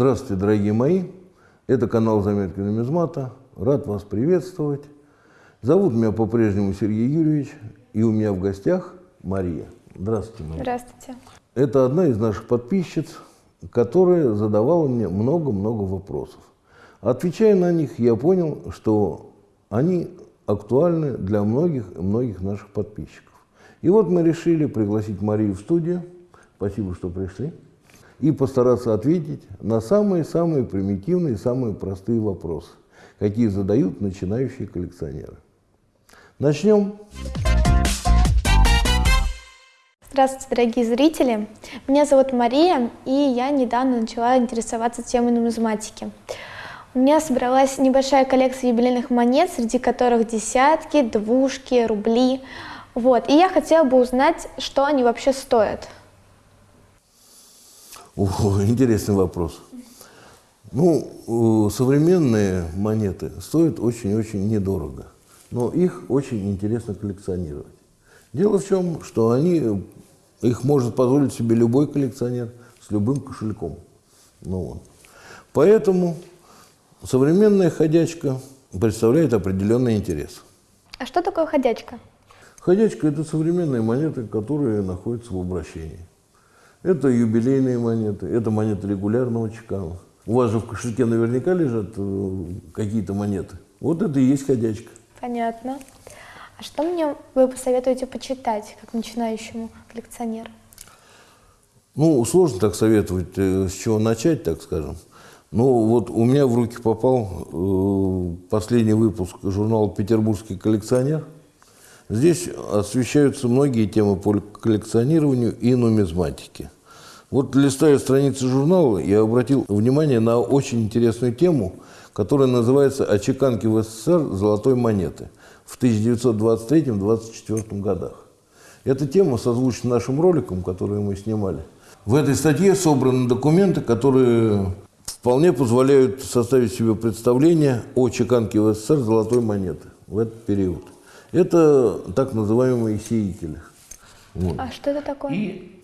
Здравствуйте, дорогие мои! Это канал «Заметки нумизмата». Рад вас приветствовать. Зовут меня по-прежнему Сергей Юрьевич, и у меня в гостях Мария. Здравствуйте, Мария. Здравствуйте. Это одна из наших подписчиц, которая задавала мне много-много вопросов. Отвечая на них, я понял, что они актуальны для многих многих наших подписчиков. И вот мы решили пригласить Марию в студию. Спасибо, что пришли и постараться ответить на самые-самые примитивные, самые простые вопросы, какие задают начинающие коллекционеры. Начнем. Здравствуйте, дорогие зрители! Меня зовут Мария, и я недавно начала интересоваться темой нумизматики. У меня собралась небольшая коллекция юбилейных монет, среди которых десятки, двушки, рубли. Вот. И я хотела бы узнать, что они вообще стоят. О, интересный вопрос. Ну, современные монеты стоят очень-очень недорого, но их очень интересно коллекционировать. Дело в чем, что они, их может позволить себе любой коллекционер с любым кошельком. Ну, вот. Поэтому современная ходячка представляет определенный интерес. А что такое ходячка? Ходячка – это современные монеты, которые находятся в обращении. Это юбилейные монеты, это монеты регулярного чекана. У вас же в кошельке наверняка лежат э, какие-то монеты. Вот это и есть ходячка. Понятно. А что мне вы посоветуете почитать, как начинающему коллекционеру? Ну, сложно так советовать, э, с чего начать, так скажем. Ну, вот у меня в руки попал э, последний выпуск журнала «Петербургский коллекционер». Здесь освещаются многие темы по коллекционированию и нумизматике. Вот листая страницы журнала, я обратил внимание на очень интересную тему, которая называется «О чеканке в СССР золотой монеты» в 1923-1924 годах. Эта тема созвучна нашим роликам, которые мы снимали. В этой статье собраны документы, которые вполне позволяют составить себе представление о чеканке в СССР золотой монеты в этот период. Это так называемые сеятели. Вот. А что это такое? И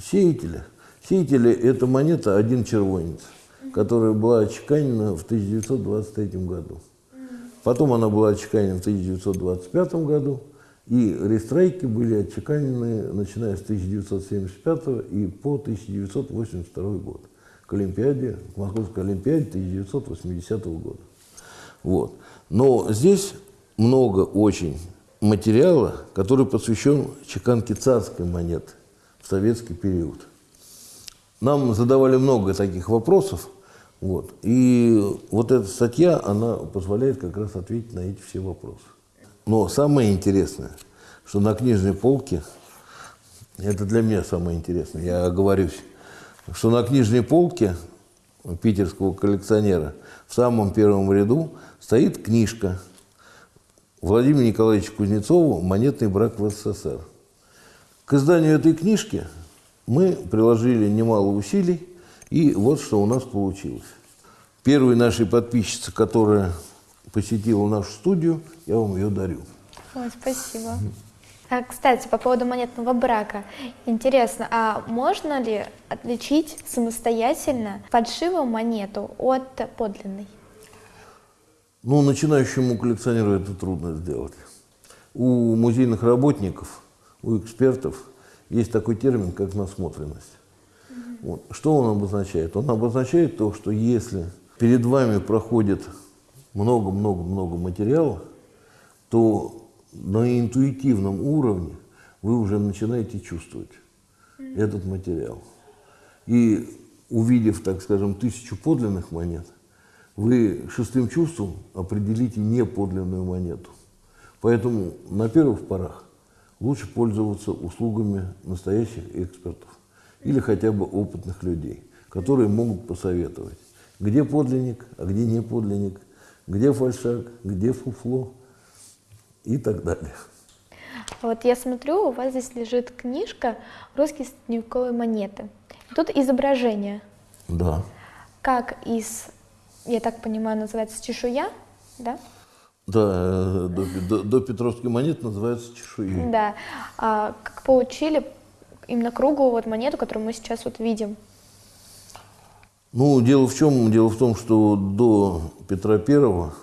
сеятели. Сеятели – это монета «один червонец», которая была отчеканена в 1923 году. Потом она была отчеканена в 1925 году, и рестрайки были отчеканены, начиная с 1975 и по 1982 год, к Олимпиаде, к Московской Олимпиаде 1980 года. Вот. Но здесь много очень материала, который посвящен чеканке царской монеты в советский период. Нам задавали много таких вопросов, вот, и вот эта статья, она позволяет как раз ответить на эти все вопросы. Но самое интересное, что на книжной полке, это для меня самое интересное, я оговорюсь, что на книжной полке питерского коллекционера в самом первом ряду стоит книжка – Владимиру Николаевичу Кузнецову «Монетный брак в СССР». К изданию этой книжки мы приложили немало усилий, и вот что у нас получилось. Первой нашей подписчице, которая посетила нашу студию, я вам ее дарю. Ой, спасибо. А, кстати, по поводу монетного брака. Интересно, а можно ли отличить самостоятельно фальшивую монету от подлинной? Ну, начинающему коллекционеру это трудно сделать. У музейных работников, у экспертов есть такой термин, как насмотренность. Вот. Что он обозначает? Он обозначает то, что если перед вами проходит много-много-много материала, то на интуитивном уровне вы уже начинаете чувствовать этот материал. И увидев, так скажем, тысячу подлинных монет, вы шестым чувством определите неподлинную монету. Поэтому на первых порах лучше пользоваться услугами настоящих экспертов или хотя бы опытных людей, которые могут посоветовать, где подлинник, а где не подлинник, где фальшак, где фуфло и так далее. Вот я смотрю, у вас здесь лежит книжка «Русские средневековые монеты». Тут изображение. Да. Как из я так понимаю, называется чешуя, да? Да, э, до, до, до Петровской монеты называется чешуей. Да. А как получили именно круглую вот монету, которую мы сейчас вот видим? Ну, дело в чем? Дело в том, что до Петра Первого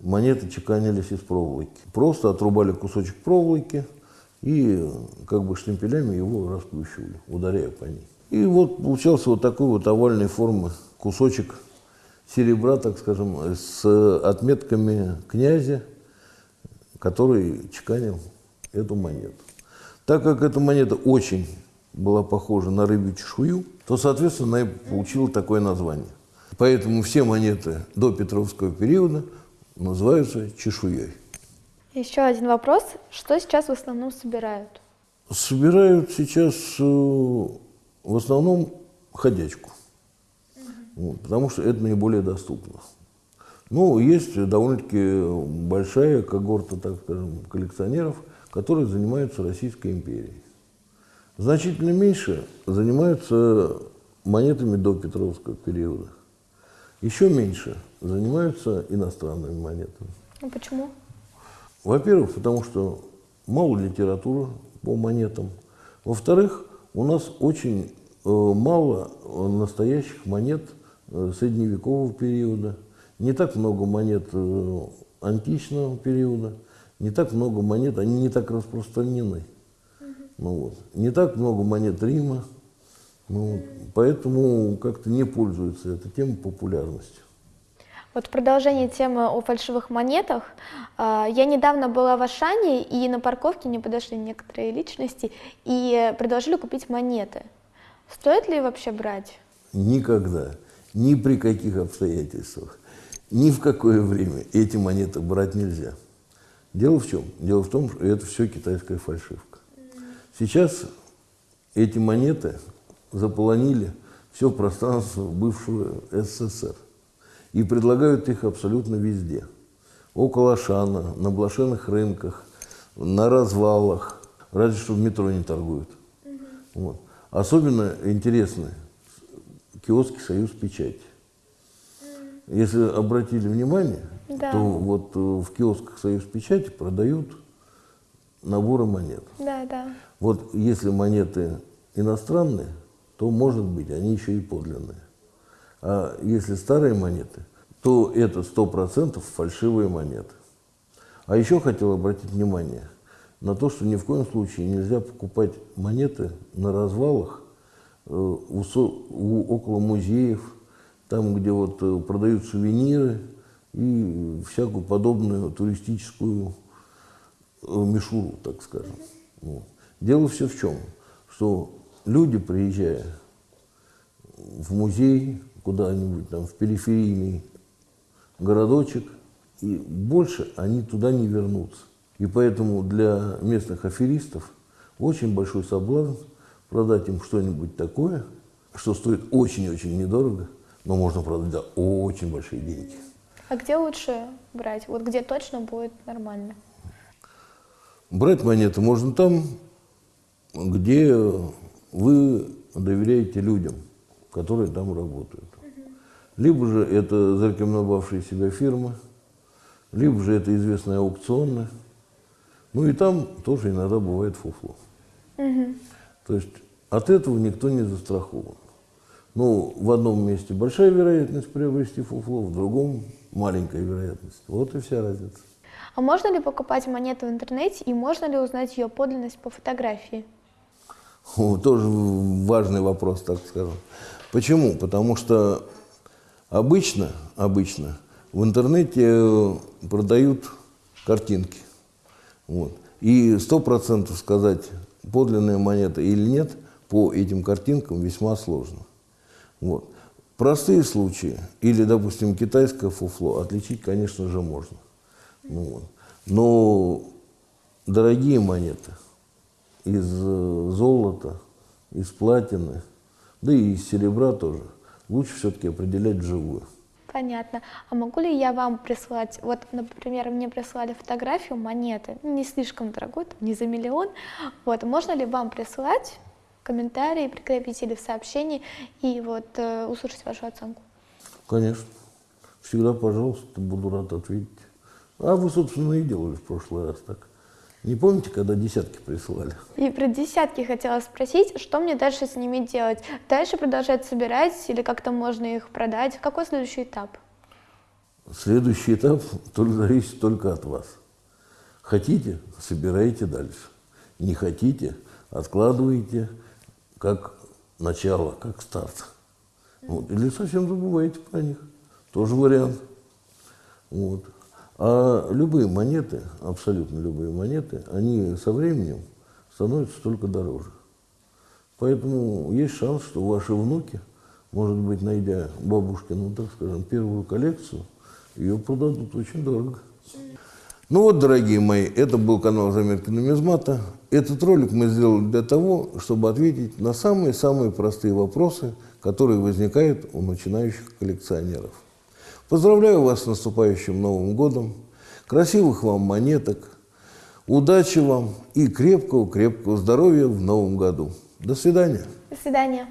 монеты чеканились из проволоки. Просто отрубали кусочек проволоки и как бы штемпелями его расплющивали, ударяя по ней. И вот получался вот такой вот овальной формы кусочек серебра, так скажем, с отметками князя, который чеканил эту монету. Так как эта монета очень была похожа на рыбью чешую, то, соответственно, она и получила такое название. Поэтому все монеты до Петровского периода называются чешуей. Еще один вопрос. Что сейчас в основном собирают? Собирают сейчас э, в основном ходячку, вот, потому что это наиболее доступно. Ну, есть довольно-таки большая когорта, так скажем, коллекционеров, которые занимаются Российской империей. Значительно меньше занимаются монетами до Петровского периода. Еще меньше занимаются иностранными монетами. Ну почему? Во-первых, потому что мало литературы по монетам. Во-вторых, у нас очень э, мало настоящих монет средневекового периода. Не так много монет э, античного периода, не так много монет, они не так распространены. Ну, вот. Не так много монет Рима, ну, поэтому как-то не пользуется эта тема популярностью. Вот в продолжение темы о фальшивых монетах. А, я недавно была в Ашане, и на парковке мне подошли некоторые личности и предложили купить монеты. Стоит ли вообще брать? Никогда, ни при каких обстоятельствах, ни в какое время эти монеты брать нельзя. Дело в чем? Дело в том, что это все китайская фальшивка. Сейчас эти монеты заполонили все пространство бывшего СССР и предлагают их абсолютно везде. Около Шана, на блошиных рынках, на развалах, разве что в метро не торгуют. Угу. Вот. Особенно интересны киоски «Союз печати». Если обратили внимание, да. то вот э, в киосках «Союз печати» продают наборы монет. Да, да. Вот если монеты иностранные, то, может быть, они еще и подлинные. А если старые монеты, то это 100% фальшивые монеты. А еще хотел обратить внимание на то, что ни в коем случае нельзя покупать монеты на развалах у, у, около музеев, там, где вот э, продают сувениры и всякую подобную туристическую э, мишуру, так скажем. Вот. Дело все в чем, что люди, приезжая в музей, куда-нибудь там в периферийный городочек, и больше они туда не вернутся. И поэтому для местных аферистов очень большой соблазн продать им что-нибудь такое, что стоит очень-очень недорого, но можно продать за очень большие деньги. А где лучше брать? Вот где точно будет нормально? Брать монеты можно там, где вы доверяете людям, которые там работают. Либо же это зарекомендовавшие себя фирмы, либо же это известная аукционная. Ну и там тоже иногда бывает фуфло. Угу. То есть от этого никто не застрахован. Ну, в одном месте большая вероятность приобрести фуфло, в другом маленькая вероятность. Вот и вся разница. А можно ли покупать монету в интернете и можно ли узнать ее подлинность по фотографии? Тоже важный вопрос, так скажем. Почему? Потому что обычно, обычно в интернете продают картинки. Вот. И сто процентов сказать, подлинная монета или нет, по этим картинкам весьма сложно. Вот. Простые случаи, или, допустим, китайское фуфло, отличить, конечно же, можно. Ну, вот. Но дорогие монеты из э, золота, из платины, да и из серебра тоже, лучше все-таки определять вживую. Понятно. А могу ли я вам прислать, вот, например, мне прислали фотографию монеты, не слишком дорогой, там, не за миллион, вот, можно ли вам прислать комментарии, прикрепить или в сообщении и вот э, услышать вашу оценку? Конечно. Всегда, пожалуйста, буду рад ответить. А вы, собственно, и делали в прошлый раз так. Не помните, когда десятки присылали? И про десятки хотела спросить, что мне дальше с ними делать? Дальше продолжать собирать или как-то можно их продать? Какой следующий этап? Следующий этап только зависит только от вас. Хотите – собирайте дальше. Не хотите – откладываете как начало, как старт. Вот. Или совсем забываете про них. Тоже вариант. Вот. А любые монеты, абсолютно любые монеты, они со временем становятся только дороже. Поэтому есть шанс, что ваши внуки, может быть, найдя бабушкину, так скажем, первую коллекцию, ее продадут очень дорого. Ну вот, дорогие мои, это был канал Заметки нумизмата. Этот ролик мы сделали для того, чтобы ответить на самые-самые простые вопросы, которые возникают у начинающих коллекционеров. Поздравляю вас с наступающим Новым годом, красивых вам монеток, удачи вам и крепкого-крепкого здоровья в Новом году. До свидания. До свидания.